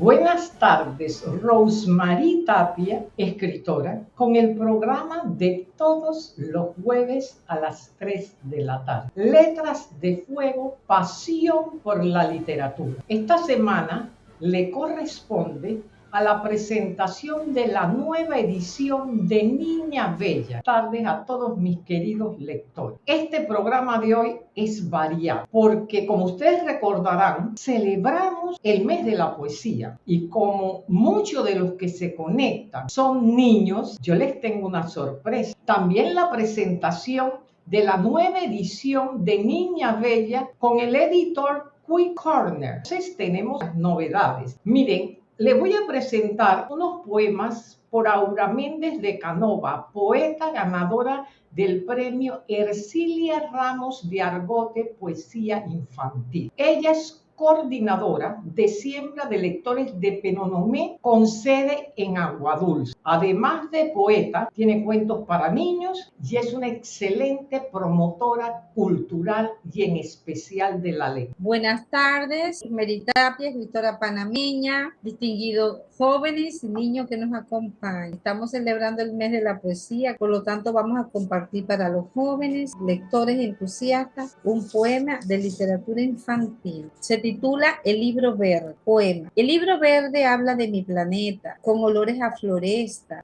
Buenas tardes, Rosemary Tapia, escritora, con el programa de todos los jueves a las 3 de la tarde. Letras de Fuego, pasión por la literatura. Esta semana le corresponde a la presentación de la nueva edición de Niña Bella. Tardes a todos mis queridos lectores. Este programa de hoy es variado porque como ustedes recordarán, celebramos el mes de la poesía y como muchos de los que se conectan son niños, yo les tengo una sorpresa. También la presentación de la nueva edición de Niña Bella con el editor Quick Corner. Entonces tenemos novedades. Miren, le voy a presentar unos poemas por Aura Méndez de Canova, poeta ganadora del premio Ercilia Ramos de Argote Poesía Infantil. Ella es coordinadora de siembra de lectores de Penonomé con sede en Aguadulce. Además de poeta, tiene cuentos para niños y es una excelente promotora cultural y en especial de la ley. Buenas tardes, Meritapia, escritora panameña, distinguidos jóvenes y niños que nos acompañan. Estamos celebrando el mes de la poesía, por lo tanto vamos a compartir para los jóvenes, lectores entusiastas, un poema de literatura infantil. Se titula El libro verde, poema. El libro verde habla de mi planeta, con olores a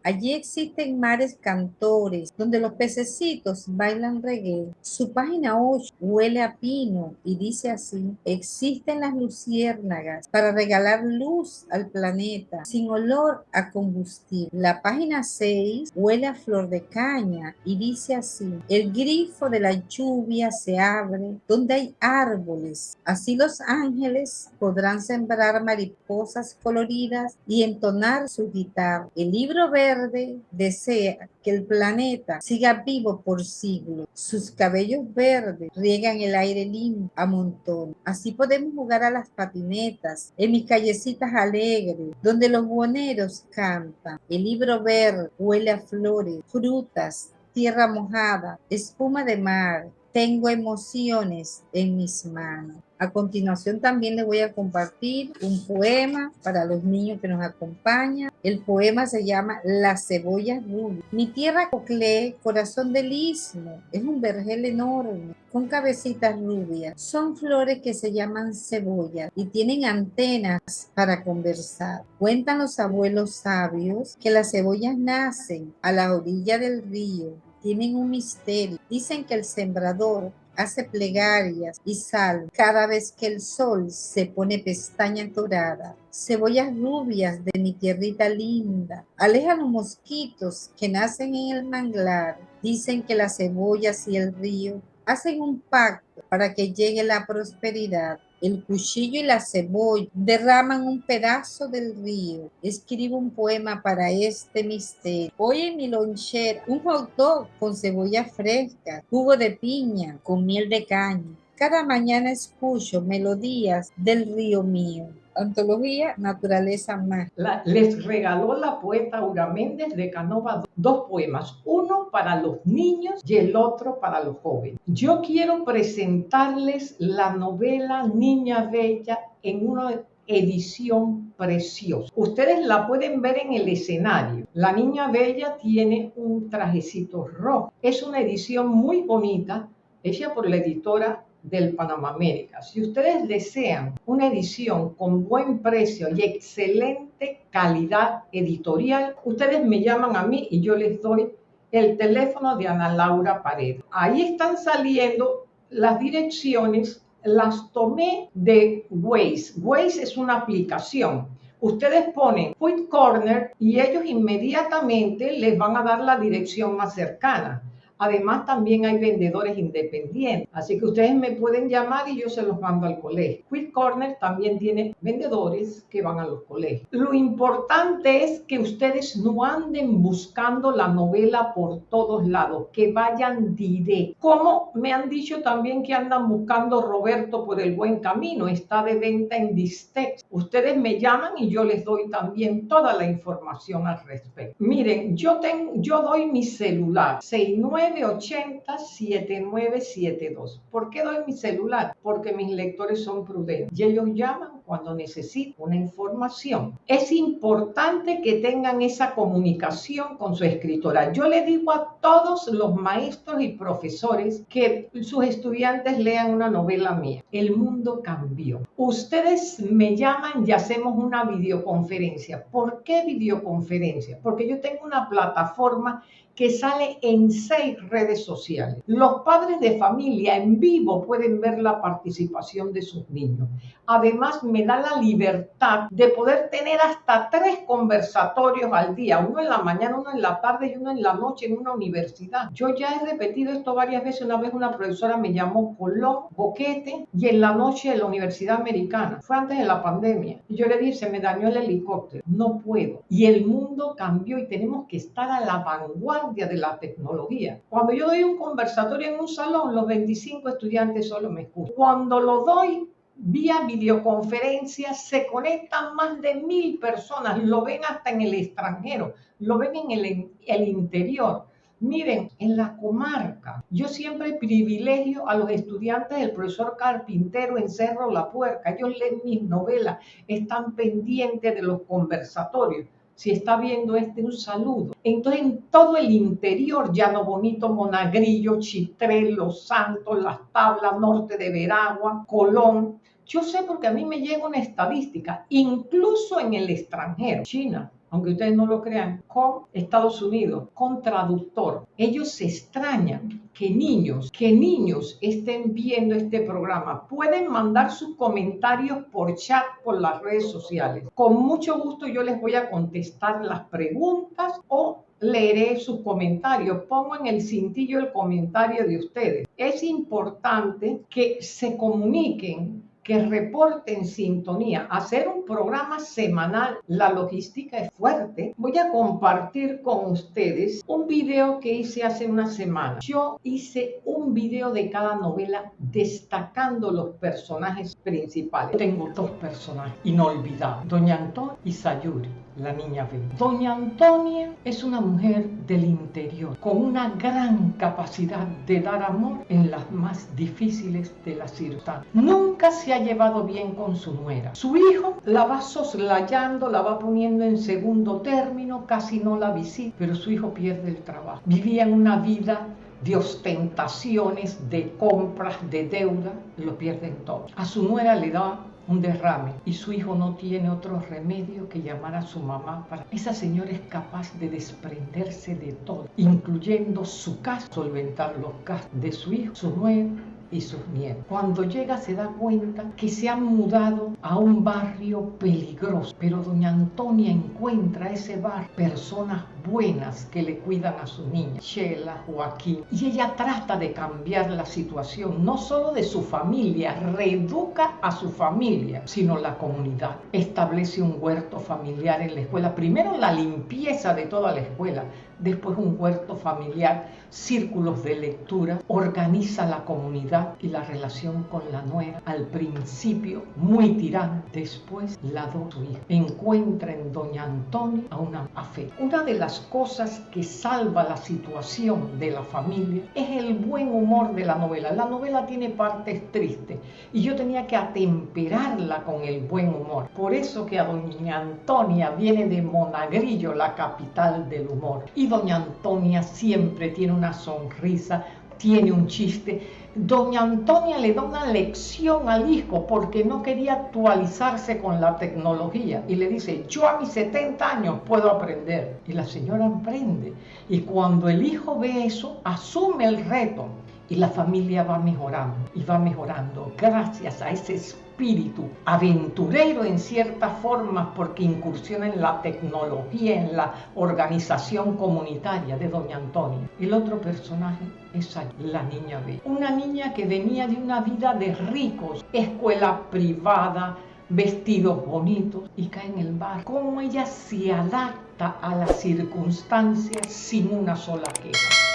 Allí existen mares cantores, donde los pececitos bailan reggae. Su página 8 huele a pino y dice así, existen las luciérnagas para regalar luz al planeta, sin olor a combustible. La página 6 huele a flor de caña y dice así, el grifo de la lluvia se abre donde hay árboles. Así los ángeles ángeles podrán sembrar mariposas coloridas y entonar su guitarra. El libro verde desea que el planeta siga vivo por siglos. Sus cabellos verdes riegan el aire limpio a montón. Así podemos jugar a las patinetas en mis callecitas alegres, donde los buhoneros cantan. El libro verde huele a flores, frutas, tierra mojada, espuma de mar. Tengo emociones en mis manos. A continuación también les voy a compartir un poema para los niños que nos acompañan. El poema se llama La cebolla rubia. Mi tierra coclé, corazón del istmo, es un vergel enorme con cabecitas rubias. Son flores que se llaman cebollas y tienen antenas para conversar. Cuentan los abuelos sabios que las cebollas nacen a la orilla del río. Tienen un misterio. Dicen que el sembrador hace plegarias y sal cada vez que el sol se pone pestaña dorada. Cebollas rubias de mi tierrita linda, alejan los mosquitos que nacen en el manglar. Dicen que las cebollas y el río hacen un pacto para que llegue la prosperidad. El cuchillo y la cebolla derraman un pedazo del río. Escribo un poema para este misterio. Hoy en mi lonchera, un hot dog con cebolla fresca, jugo de piña con miel de caña. Cada mañana escucho melodías del río mío. Antología Naturaleza Más. les regaló la poeta Aura Méndez de Canova dos poemas, uno para los niños y el otro para los jóvenes. Yo quiero presentarles la novela Niña Bella en una edición preciosa. Ustedes la pueden ver en el escenario. La Niña Bella tiene un trajecito rojo. Es una edición muy bonita, hecha por la editora del Panamá América. Si ustedes desean una edición con buen precio y excelente calidad editorial, ustedes me llaman a mí y yo les doy el teléfono de Ana Laura Paredes. Ahí están saliendo las direcciones, las tomé de Waze. Waze es una aplicación. Ustedes ponen Quick Corner y ellos inmediatamente les van a dar la dirección más cercana. Además, también hay vendedores independientes, así que ustedes me pueden llamar y yo se los mando al colegio. Quick Corner también tiene vendedores que van a los colegios. Lo importante es que ustedes no anden buscando la novela por todos lados, que vayan directo. Como me han dicho también que andan buscando Roberto por el buen camino, está de venta en Distex. Ustedes me llaman y yo les doy también toda la información al respecto. Miren, yo, yo doy mi celular, 69 980-7972. ¿Por qué doy mi celular? Porque mis lectores son prudentes y ellos llaman cuando necesita una información. Es importante que tengan esa comunicación con su escritora. Yo le digo a todos los maestros y profesores que sus estudiantes lean una novela mía. El mundo cambió. Ustedes me llaman y hacemos una videoconferencia. ¿Por qué videoconferencia? Porque yo tengo una plataforma que sale en seis redes sociales. Los padres de familia en vivo pueden ver la participación de sus niños. Además, me da la libertad de poder tener hasta tres conversatorios al día, uno en la mañana, uno en la tarde y uno en la noche en una universidad. Yo ya he repetido esto varias veces. Una vez una profesora me llamó Colón, Boquete y en la noche en la Universidad Americana. Fue antes de la pandemia. Y yo le dije, se me dañó el helicóptero. No puedo. Y el mundo cambió y tenemos que estar a la vanguardia de la tecnología. Cuando yo doy un conversatorio en un salón, los 25 estudiantes solo me escuchan. Cuando lo doy vía videoconferencia, se conectan más de mil personas, lo ven hasta en el extranjero, lo ven en el, el interior. Miren, en la comarca, yo siempre privilegio a los estudiantes del profesor Carpintero en Cerro La Puerca. Ellos leen mis novelas, están pendientes de los conversatorios si está viendo este, un saludo. Entonces, en todo el interior, Llano Bonito, Monagrillo, Chitré, Los Santos, Las Tablas, Norte de Veragua, Colón. Yo sé porque a mí me llega una estadística, incluso en el extranjero, China, aunque ustedes no lo crean, con Estados Unidos, con traductor. Ellos se extrañan que niños, que niños estén viendo este programa. Pueden mandar sus comentarios por chat, por las redes sociales. Con mucho gusto yo les voy a contestar las preguntas o leeré sus comentarios. Pongo en el cintillo el comentario de ustedes. Es importante que se comuniquen que reporten sintonía, hacer un programa semanal. La logística es fuerte. Voy a compartir con ustedes un video que hice hace una semana. Yo hice un video de cada novela destacando los personajes principales. Tengo dos personajes inolvidables, Doña Antonia y Sayuri la niña ve. Doña Antonia es una mujer del interior, con una gran capacidad de dar amor en las más difíciles de las circunstancias. Nunca se ha llevado bien con su nuera. Su hijo la va soslayando, la va poniendo en segundo término, casi no la visita, pero su hijo pierde el trabajo. Vivía en una vida de ostentaciones, de compras, de deuda, lo pierden todo. A su nuera le da un derrame y su hijo no tiene otro remedio que llamar a su mamá para... Esa señora es capaz de desprenderse de todo, incluyendo su casa, solventar los gastos de su hijo, su nuera y sus nietos. Cuando llega se da cuenta que se han mudado a un barrio peligroso, pero doña Antonia encuentra ese bar personas buenas que le cuidan a su niña, Sheila, Joaquín, y ella trata de cambiar la situación, no solo de su familia, reeduca a su familia, sino la comunidad. Establece un huerto familiar en la escuela, primero la limpieza de toda la escuela, después un huerto familiar, círculos de lectura, organiza la comunidad y la relación con la nuera. Al principio muy tirana, después la do su hija. Encuentra en doña Antonia a una fe. Una de las cosas que salva la situación de la familia es el buen humor de la novela. La novela tiene partes tristes y yo tenía que atemperarla con el buen humor. Por eso que a doña Antonia viene de Monagrillo, la capital del humor. Y doña Antonia siempre tiene una sonrisa, tiene un chiste. Doña Antonia le da una lección al hijo porque no quería actualizarse con la tecnología y le dice, yo a mis 70 años puedo aprender. Y la señora aprende. Y cuando el hijo ve eso, asume el reto y la familia va mejorando y va mejorando gracias a ese espíritu aventurero en cierta forma porque incursiona en la tecnología, en la organización comunitaria de Doña Antonia. El otro personaje es la niña B. Una niña que venía de una vida de ricos, escuela privada, vestidos bonitos y cae en el bar. Cómo ella se adapta a las circunstancias sin una sola queja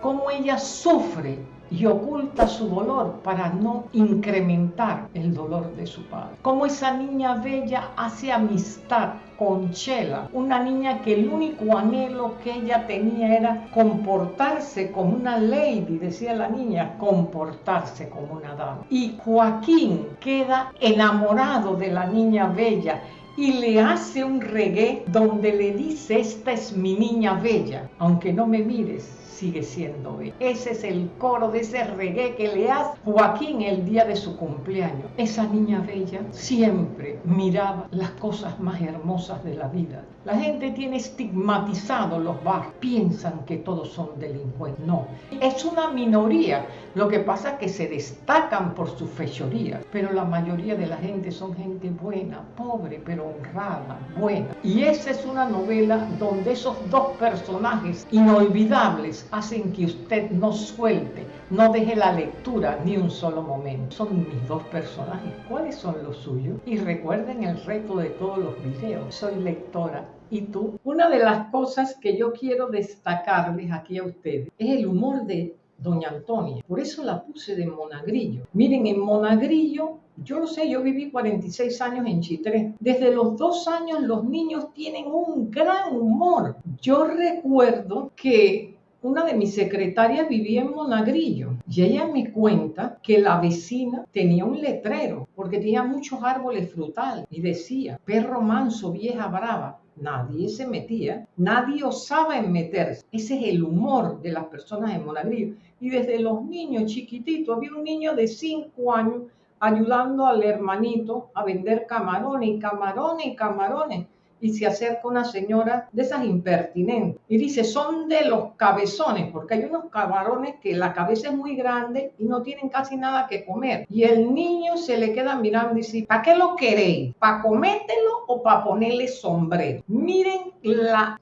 cómo ella sufre y oculta su dolor para no incrementar el dolor de su padre. Como esa niña bella hace amistad con Chela, una niña que el único anhelo que ella tenía era comportarse como una lady, decía la niña, comportarse como una dama. Y Joaquín queda enamorado de la niña bella y le hace un reggae donde le dice, esta es mi niña bella, aunque no me mires, sigue siendo bella. Ese es el coro de ese reggae que le hace Joaquín el día de su cumpleaños. Esa niña bella siempre miraba las cosas más hermosas de la vida. La gente tiene estigmatizado los bar, piensan que todos son delincuentes. No, es una minoría. Lo que pasa es que se destacan por su fechoría, pero la mayoría de la gente son gente buena, pobre, pero honrada, buena. Y esa es una novela donde esos dos personajes inolvidables hacen que usted no suelte, no deje la lectura ni un solo momento. Son mis dos personajes. ¿Cuáles son los suyos? Y recuerden el reto de todos los videos. Soy lectora. ¿Y tú? Una de las cosas que yo quiero destacarles aquí a ustedes es el humor de Doña Antonia. Por eso la puse de Monagrillo. Miren, en Monagrillo yo lo sé, yo viví 46 años en Chitré. Desde los dos años los niños tienen un gran humor. Yo recuerdo que una de mis secretarias vivía en Monagrillo y ella me cuenta que la vecina tenía un letrero porque tenía muchos árboles frutales y decía, perro manso, vieja brava. Nadie se metía, nadie osaba en meterse. Ese es el humor de las personas en Monagrillo. Y desde los niños chiquititos, había un niño de 5 años ayudando al hermanito a vender camarones y camarones y camarones y se acerca una señora de esas impertinentes y dice, son de los cabezones, porque hay unos camarones que la cabeza es muy grande y no tienen casi nada que comer. Y el niño se le queda mirando y dice, ¿para qué lo queréis? ¿Para comértelo o para ponerle sombrero? Miren la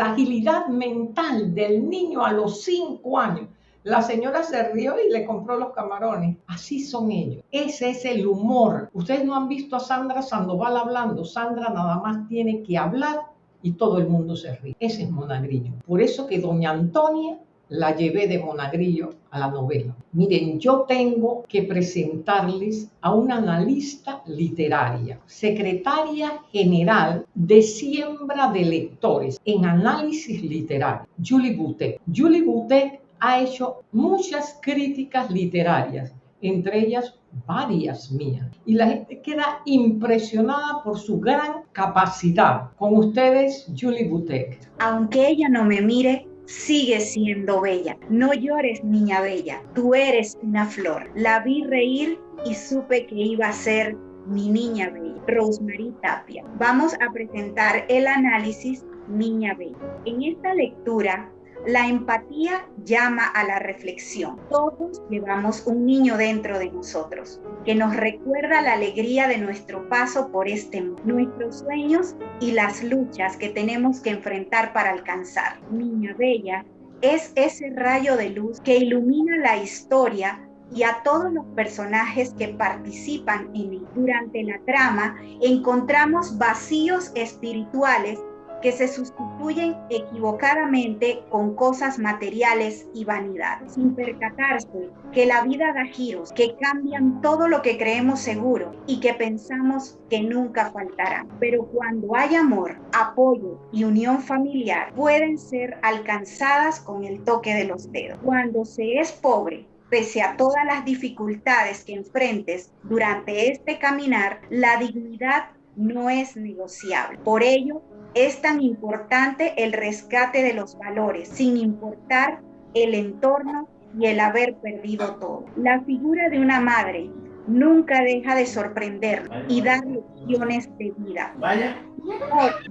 agilidad mental del niño a los cinco años la señora se rió y le compró los camarones. Así son ellos. Ese es el humor. Ustedes no han visto a Sandra Sandoval hablando. Sandra nada más tiene que hablar y todo el mundo se ríe. Ese es Monagrillo. Por eso que doña Antonia la llevé de Monagrillo a la novela. Miren, yo tengo que presentarles a una analista literaria, secretaria general de siembra de lectores en análisis literario, Julie Boutet. Julie Boutet ha hecho muchas críticas literarias, entre ellas varias mías. Y la gente queda impresionada por su gran capacidad. Con ustedes, Julie Butek. Aunque ella no me mire, sigue siendo bella. No llores, niña bella. Tú eres una flor. La vi reír y supe que iba a ser mi niña bella. Rosemary Tapia. Vamos a presentar el análisis Niña Bella. En esta lectura la empatía llama a la reflexión. Todos llevamos un niño dentro de nosotros que nos recuerda la alegría de nuestro paso por este mundo, nuestros sueños y las luchas que tenemos que enfrentar para alcanzar. Niña Bella es ese rayo de luz que ilumina la historia y a todos los personajes que participan en él. Durante la trama encontramos vacíos espirituales que se sustituyen equivocadamente con cosas materiales y vanidades, sin percatarse que la vida da giros que cambian todo lo que creemos seguro y que pensamos que nunca faltará. Pero cuando hay amor, apoyo y unión familiar, pueden ser alcanzadas con el toque de los dedos. Cuando se es pobre, pese a todas las dificultades que enfrentes durante este caminar, la dignidad no es negociable. Por ello, es tan importante el rescate de los valores, sin importar el entorno y el haber perdido todo. La figura de una madre nunca deja de sorprender y dar lecciones de vida. Vaya.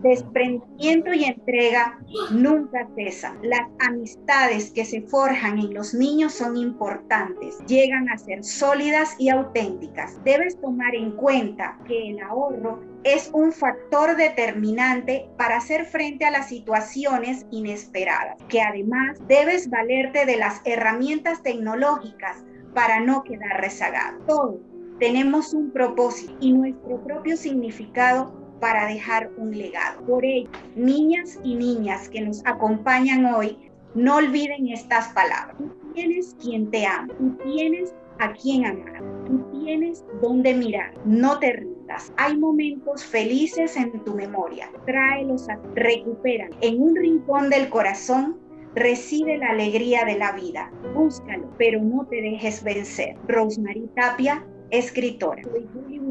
desprendimiento y entrega nunca cesan. Las amistades que se forjan en los niños son importantes, llegan a ser sólidas y auténticas. Debes tomar en cuenta que el ahorro es un factor determinante para hacer frente a las situaciones inesperadas, que además debes valerte de las herramientas tecnológicas para no quedar rezagado. Todos tenemos un propósito y nuestro propio significado para dejar un legado. Por ello, niñas y niñas que nos acompañan hoy, no olviden estas palabras. tienes quien te ama, tú tienes a quien amar, tú tienes dónde mirar, no te Hay momentos felices en tu memoria, tráelos a recuperan. En un rincón del corazón Recibe la alegría de la vida. Búscalo, pero no te dejes vencer. Rosemary Tapia, escritora. Soy Julie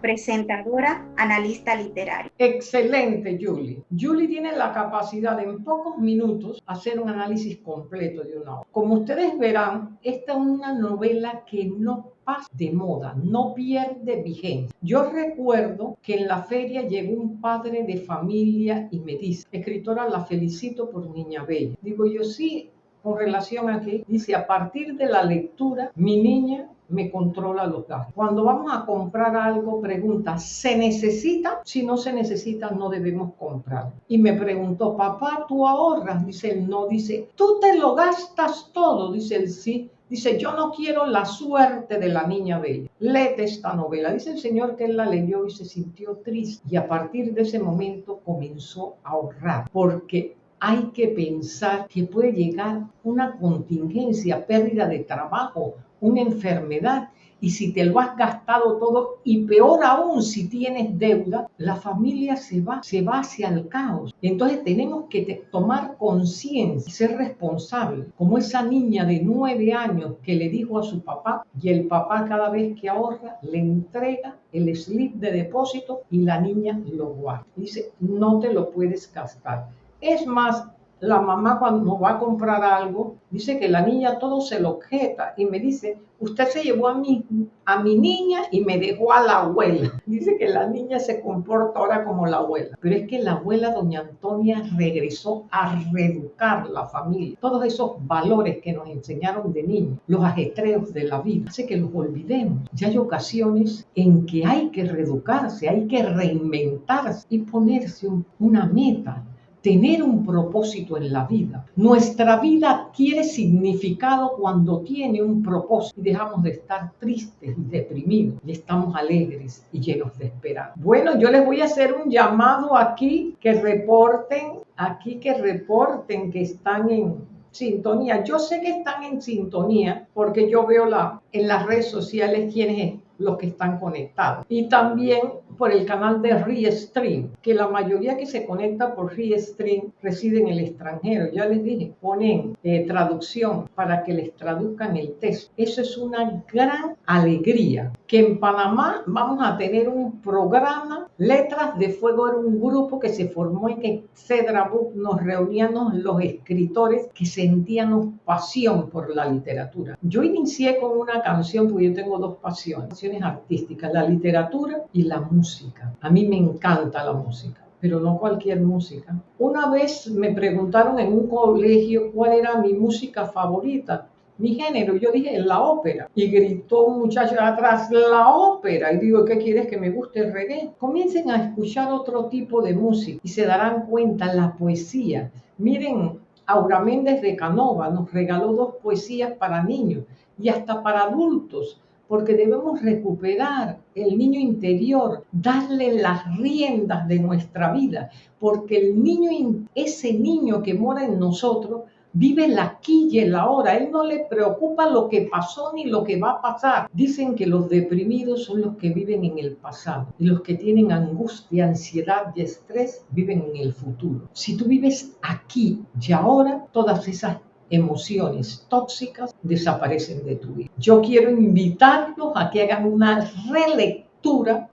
presentadora, analista literario. Excelente, Julie. Julie tiene la capacidad en pocos minutos hacer un análisis completo de una obra. Como ustedes verán, esta es una novela que no pasa de moda, no pierde vigencia. Yo recuerdo que en la feria llegó un padre de familia y me dice, escritora, la felicito por Niña Bella. Digo yo, sí, con relación a que dice, a partir de la lectura, mi niña me controla los gastos. Cuando vamos a comprar algo, pregunta, ¿se necesita? Si no se necesita, no debemos comprar. Y me preguntó, papá, ¿tú ahorras? Dice él, no. Dice, ¿tú te lo gastas todo? Dice él, sí. Dice, yo no quiero la suerte de la niña bella. Léete esta novela. Dice el Señor que él la leyó y se sintió triste. Y a partir de ese momento comenzó a ahorrar. Porque hay que pensar que puede llegar una contingencia, pérdida de trabajo, una enfermedad. Y si te lo has gastado todo, y peor aún si tienes deuda, la familia se va, se va hacia el caos. Entonces tenemos que tomar conciencia, ser responsable, como esa niña de nueve años que le dijo a su papá, y el papá cada vez que ahorra le entrega el slip de depósito y la niña lo guarda. Dice, no te lo puedes gastar. Es más, la mamá cuando va a comprar algo, dice que la niña todo se lo objeta y me dice, usted se llevó a mi, a mi niña y me dejó a la abuela. Dice que la niña se comporta ahora como la abuela. Pero es que la abuela doña Antonia regresó a reeducar la familia. Todos esos valores que nos enseñaron de niños, los ajetreos de la vida, hace que los olvidemos. Ya hay ocasiones en que hay que reeducarse, hay que reinventarse y ponerse una meta tener un propósito en la vida. Nuestra vida adquiere significado cuando tiene un propósito y dejamos de estar tristes y deprimidos y estamos alegres y llenos de esperanza. Bueno, yo les voy a hacer un llamado aquí que reporten, aquí que reporten que están en sintonía. Yo sé que están en sintonía porque yo veo la, en las redes sociales quienes los que están conectados. Y también por el canal de Restream, que la mayoría que se conecta por Restream reside en el extranjero. Ya les dije, ponen eh, traducción para que les traduzcan el texto. Eso es una gran alegría. Que en Panamá vamos a tener un programa, Letras de Fuego era un grupo que se formó en Cedra Book, nos reuníamos los escritores que sentíamos pasión por la literatura. Yo inicié con una canción, porque yo tengo dos pasiones artísticas, la literatura y la música. A mí me encanta la música pero no cualquier música. Una vez me preguntaron en un colegio cuál era mi música favorita, mi género, yo dije la ópera. Y gritó un muchacho atrás, la ópera. Y digo, ¿qué quieres que me guste el reggae? Comiencen a escuchar otro tipo de música y se darán cuenta la poesía. Miren, Aura Méndez de Canova nos regaló dos poesías para niños y hasta para adultos porque debemos recuperar el niño interior, darle las riendas de nuestra vida, porque el niño, ese niño que mora en nosotros, vive el aquí y el ahora. Él no le preocupa lo que pasó ni lo que va a pasar. Dicen que los deprimidos son los que viven en el pasado y los que tienen angustia, ansiedad y estrés viven en el futuro. Si tú vives aquí y ahora, todas esas emociones tóxicas desaparecen de tu vida. Yo quiero invitarlos a que hagan una relectura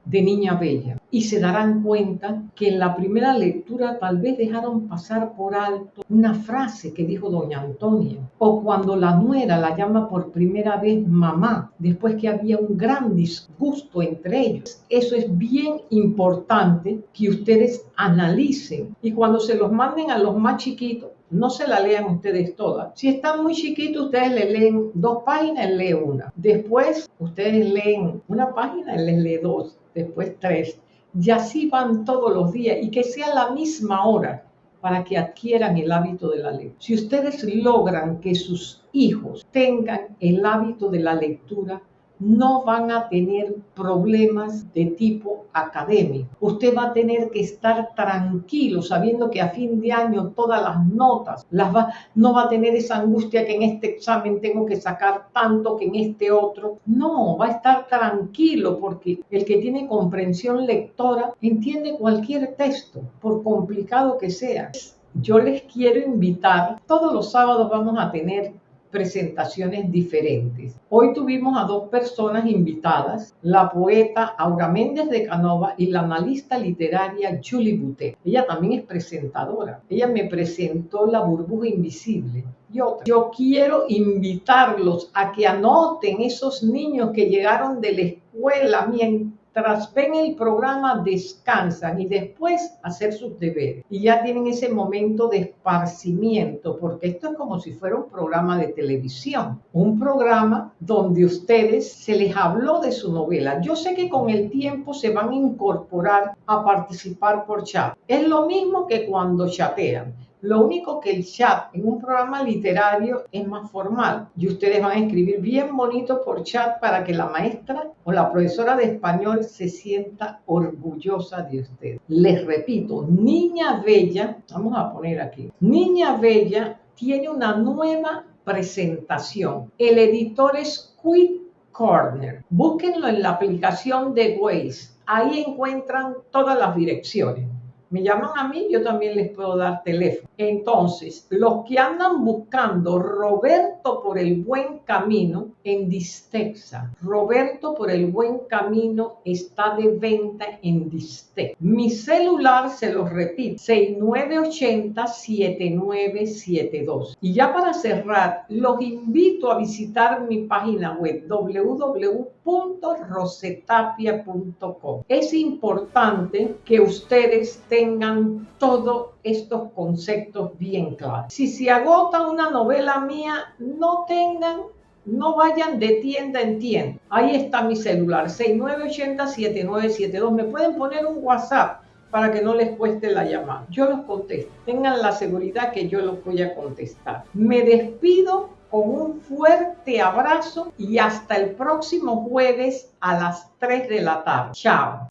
de Niña Bella. Y se darán cuenta que en la primera lectura tal vez dejaron pasar por alto una frase que dijo doña Antonia. O cuando la nuera la llama por primera vez mamá después que había un gran disgusto entre ellos. Eso es bien importante que ustedes analicen. Y cuando se los manden a los más chiquitos no se la lean ustedes todas. Si están muy chiquitos, ustedes le leen dos páginas, lee una. Después, ustedes leen una página, les lee dos. Después tres. Y así van todos los días y que sea la misma hora para que adquieran el hábito de la lectura. Si ustedes logran que sus hijos tengan el hábito de la lectura, no van a tener problemas de tipo académico. Usted va a tener que estar tranquilo sabiendo que a fin de año todas las notas las va, no va a tener esa angustia que en este examen tengo que sacar tanto que en este otro. No, va a estar tranquilo porque el que tiene comprensión lectora entiende cualquier texto, por complicado que sea. Yo les quiero invitar, todos los sábados vamos a tener presentaciones diferentes. Hoy tuvimos a dos personas invitadas, la poeta Aura Méndez de Canova y la analista literaria Julie Boutet. Ella también es presentadora. Ella me presentó La burbuja invisible. Yo, yo quiero invitarlos a que anoten esos niños que llegaron de la escuela mientras tras ven el programa descansan y después hacer sus deberes. Y ya tienen ese momento de esparcimiento, porque esto es como si fuera un programa de televisión, un programa donde ustedes se les habló de su novela. Yo sé que con el tiempo se van a incorporar a participar por chat. Es lo mismo que cuando chatean lo único que el chat en un programa literario es más formal y ustedes van a escribir bien bonito por chat para que la maestra o la profesora de español se sienta orgullosa de ustedes. Les repito, Niña Bella, vamos a poner aquí, Niña Bella tiene una nueva presentación. El editor es Quit Corner. Búsquenlo en la aplicación de Waze. Ahí encuentran todas las direcciones me llaman a mí, yo también les puedo dar teléfono. Entonces, los que andan buscando Roberto por el buen camino en Distexa, Roberto por el buen camino está de venta en Distexa. Mi celular, se los repito, 6980-7972. Y ya para cerrar, los invito a visitar mi página web www.rosetapia.com. Es importante que ustedes tengan todos estos bien claros. Si se agota una novela mía, no tengan no vayan de tienda en tienda. Ahí está mi celular, 6980-7972. Me pueden poner un WhatsApp para que no les cueste la llamada. Yo los contesto. Tengan la seguridad que yo los voy a contestar. Me despido con un fuerte abrazo y hasta el próximo jueves a las 3 de la tarde. Chao.